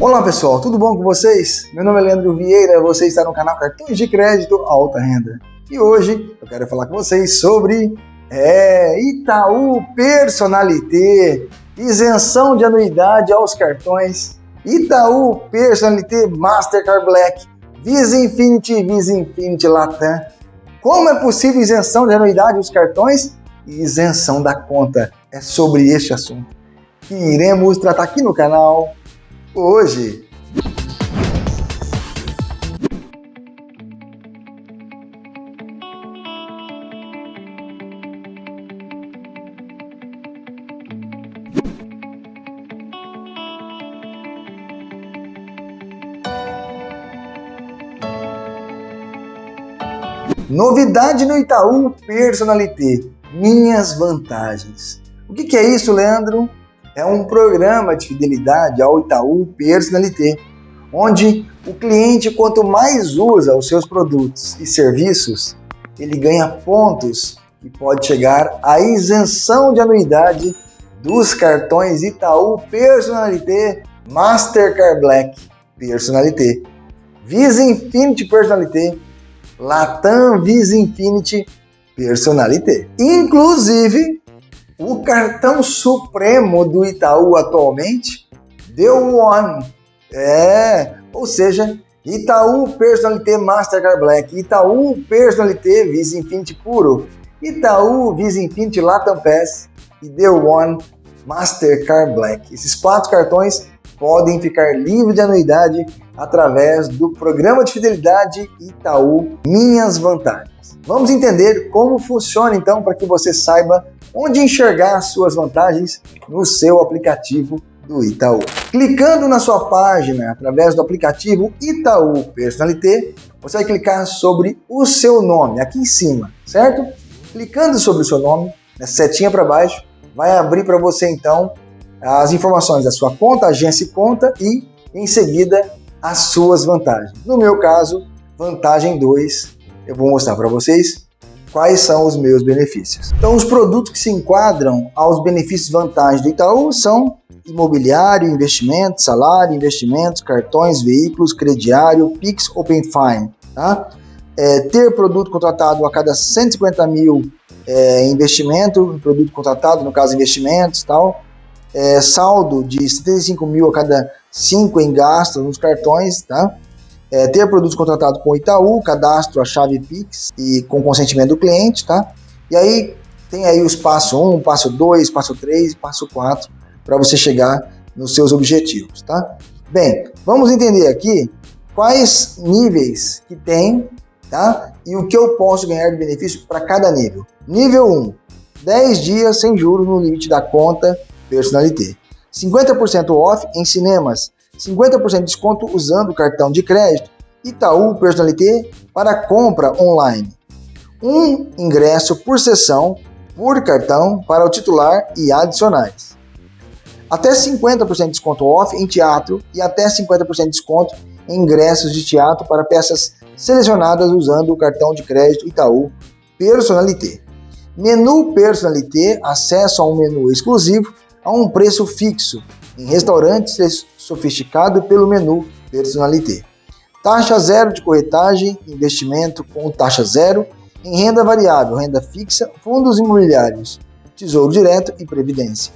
Olá pessoal, tudo bom com vocês? Meu nome é Leandro Vieira, você está no canal Cartões de Crédito Alta Renda. E hoje eu quero falar com vocês sobre é, Itaú Personalité, isenção de anuidade aos cartões Itaú Personalité Mastercard Black, Visa Infinity Visa Infinity Latam. Como é possível isenção de anuidade aos cartões e isenção da conta? É sobre este assunto que iremos tratar aqui no canal hoje. Novidade no Itaú Personalité, minhas vantagens. O que, é isso, Leandro? É um programa de fidelidade ao Itaú Personalité, onde o cliente, quanto mais usa os seus produtos e serviços, ele ganha pontos que pode chegar à isenção de anuidade dos cartões Itaú Personalité Mastercard Black Personalité, Visa Infinity Personalité, Latam Visa Infinity Personalité. Inclusive, o cartão supremo do Itaú atualmente, deu One. É, ou seja, Itaú Personalité Mastercard Black, Itaú Personalité Visa Infinity Puro, Itaú Visa Infinity Latam Pass e The One Mastercard Black. Esses quatro cartões podem ficar livres de anuidade através do programa de fidelidade Itaú Minhas Vantagens. Vamos entender como funciona então para que você saiba onde enxergar as suas vantagens no seu aplicativo do Itaú. Clicando na sua página através do aplicativo Itaú Personalité, você vai clicar sobre o seu nome aqui em cima, certo? Clicando sobre o seu nome, na setinha para baixo, vai abrir para você então as informações da sua conta, agência e conta e em seguida as suas vantagens. No meu caso, vantagem 2, eu vou mostrar para vocês quais são os meus benefícios. Então, os produtos que se enquadram aos benefícios vantagens do Itaú são imobiliário, investimento, salário, investimentos, cartões, veículos, crediário, Pix, Open Fine. Tá? É, ter produto contratado a cada 150 mil é, investimento, produto contratado, no caso investimentos tal, é, saldo de 75 mil a cada 5 em gastos nos cartões, tá? é, ter produtos contratados com Itaú, cadastro a chave Pix e com consentimento do cliente, tá? E aí tem aí os passo 1, passo 2, passo 3 e passo 4 para você chegar nos seus objetivos, tá? Bem, vamos entender aqui quais níveis que tem, tá? E o que eu posso ganhar de benefício para cada nível. Nível 1, 10 dias sem juros no limite da conta Personalité. 50% off em cinemas 50% de desconto usando o cartão de crédito Itaú Personalité para compra online. Um ingresso por sessão por cartão para o titular e adicionais. Até 50% de desconto off em teatro e até 50% de desconto em ingressos de teatro para peças selecionadas usando o cartão de crédito Itaú Personalité. Menu Personalité, acesso a um menu exclusivo a um preço fixo em restaurantes sofisticado pelo menu Personalité. Taxa zero de corretagem, investimento com taxa zero em renda variável, renda fixa, fundos imobiliários, tesouro direto e previdência.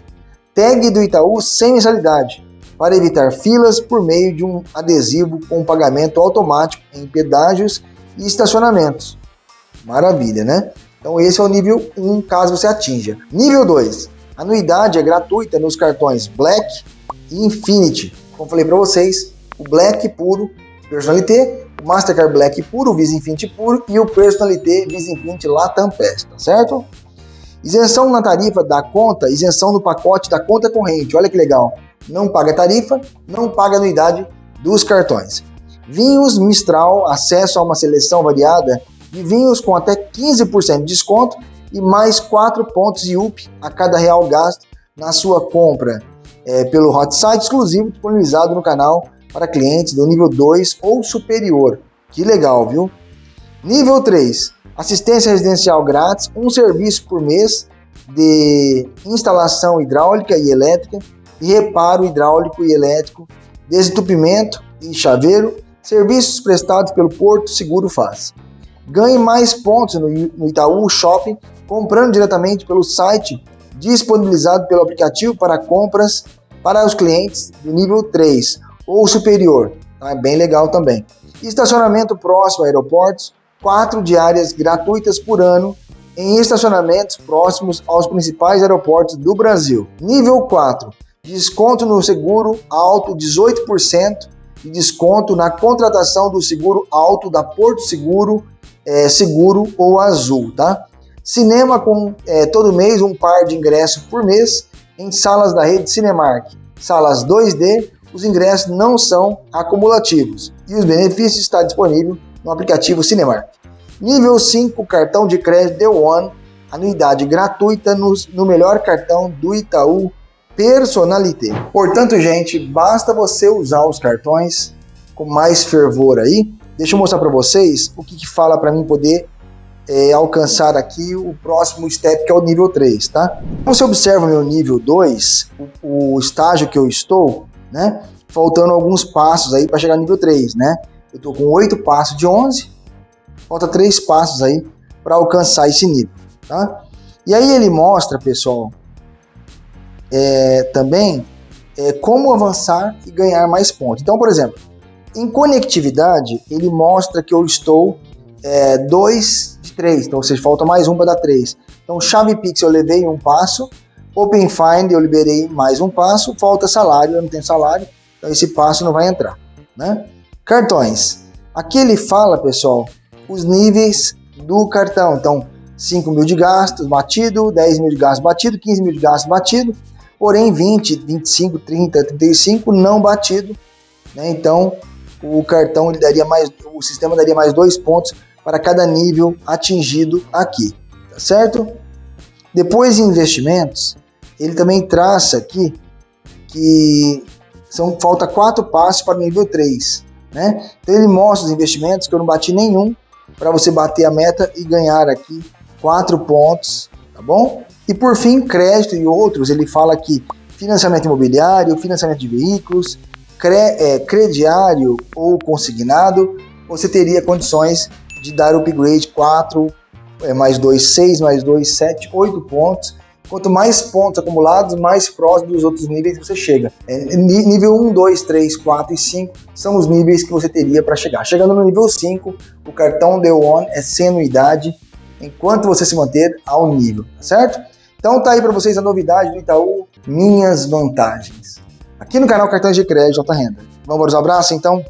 Tag do Itaú sem mensalidade, para evitar filas por meio de um adesivo com pagamento automático em pedágios e estacionamentos. Maravilha, né? Então esse é o nível 1, caso você atinja. Nível 2, anuidade é gratuita nos cartões Black, e Infinity. Como falei para vocês, o Black puro, Personalité, o Mastercard Black puro, Visa Infinity puro e o Personalité Visa Infinity Latam Pass, tá certo? Isenção na tarifa da conta, isenção no pacote da conta corrente. Olha que legal. Não paga tarifa, não paga anuidade dos cartões. Vinhos Mistral, acesso a uma seleção variada de vinhos com até 15% de desconto e mais 4 pontos IUP a cada real gasto na sua compra é, pelo hot site exclusivo disponibilizado no canal para clientes do nível 2 ou superior. Que legal, viu? Nível 3, assistência residencial grátis, um serviço por mês de instalação hidráulica e elétrica e reparo hidráulico e elétrico desentupimento e chaveiro, serviços prestados pelo Porto Seguro faz. Ganhe mais pontos no Itaú Shopping comprando diretamente pelo site disponibilizado pelo aplicativo para compras para os clientes do nível 3 ou superior. É bem legal também. Estacionamento próximo a aeroportos, quatro diárias gratuitas por ano em estacionamentos próximos aos principais aeroportos do Brasil. Nível 4, desconto no seguro alto 18% e desconto na contratação do seguro alto da Porto Seguro, é, Seguro ou Azul, tá? Cinema com é, todo mês um par de ingressos por mês em salas da rede Cinemark. Salas 2D, os ingressos não são acumulativos e os benefícios estão disponíveis no aplicativo Cinemark. Nível 5, cartão de crédito The One, anuidade gratuita no, no melhor cartão do Itaú Personalité. Portanto, gente, basta você usar os cartões com mais fervor aí. Deixa eu mostrar para vocês o que, que fala para mim poder é, alcançar aqui o próximo step, que é o nível 3, tá? Você observa meu nível 2, o, o estágio que eu estou, né? Faltando alguns passos aí para chegar no nível 3, né? Eu estou com 8 passos de 11, falta 3 passos aí para alcançar esse nível, tá? E aí ele mostra, pessoal, é, também é, como avançar e ganhar mais pontos. Então, por exemplo, em conectividade, ele mostra que eu estou 2 é, de 3, então vocês falta mais um para dar 3. Então chave Pix eu levei um passo, Open Find eu liberei mais um passo, falta salário, eu não tenho salário, então esse passo não vai entrar. Né? Cartões. Aqui ele fala, pessoal, os níveis do cartão. Então, 5 mil de gastos batido, 10 mil de gastos batido, 15 mil de gastos batido, porém 20, 25, 30, 35 não batido. Né? Então, o cartão ele daria mais, o sistema daria mais dois pontos para cada nível atingido aqui, tá certo? Depois em investimentos, ele também traça aqui que são falta quatro passos para o nível 3, né? Então ele mostra os investimentos que eu não bati nenhum para você bater a meta e ganhar aqui quatro pontos, tá bom? E por fim, crédito e outros, ele fala aqui financiamento imobiliário, financiamento de veículos, cre é, crediário ou consignado, você teria condições de dar upgrade 4, é, mais 2, 6, mais 2, 7, 8 pontos. Quanto mais pontos acumulados, mais próximo dos outros níveis você chega. É, nível 1, 2, 3, 4 e 5 são os níveis que você teria para chegar. Chegando no nível 5, o cartão The One é sem anuidade, enquanto você se manter ao nível, tá certo? Então tá aí para vocês a novidade do Itaú, minhas vantagens. Aqui no canal Cartões de Crédito Alta Renda. Vamos para os abraços então?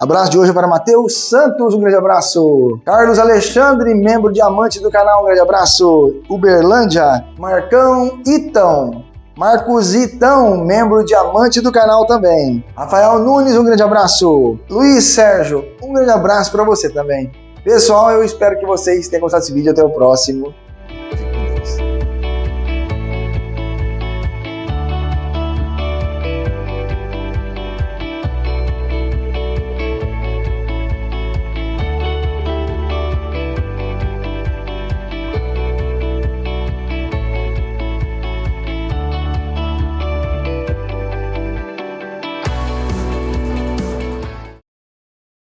Abraço de hoje para Matheus Santos, um grande abraço. Carlos Alexandre, membro diamante do canal, um grande abraço. Uberlândia, Marcão Itão. Marcos Itão, membro diamante do canal também. Rafael Nunes, um grande abraço. Luiz Sérgio, um grande abraço para você também. Pessoal, eu espero que vocês tenham gostado desse vídeo. Até o próximo.